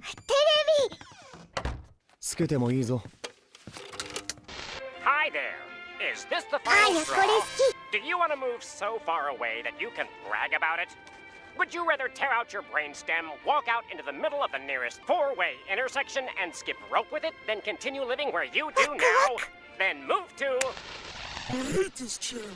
テレビつけてもいいぞ Hi there. Is this the final straw? Do you want to move so far away that you can brag about it? Would you rather tear out your brainstem, walk out into the middle of the nearest four-way intersection, and skip rope with it, then continue living where you do now? Then move to I hate this chair.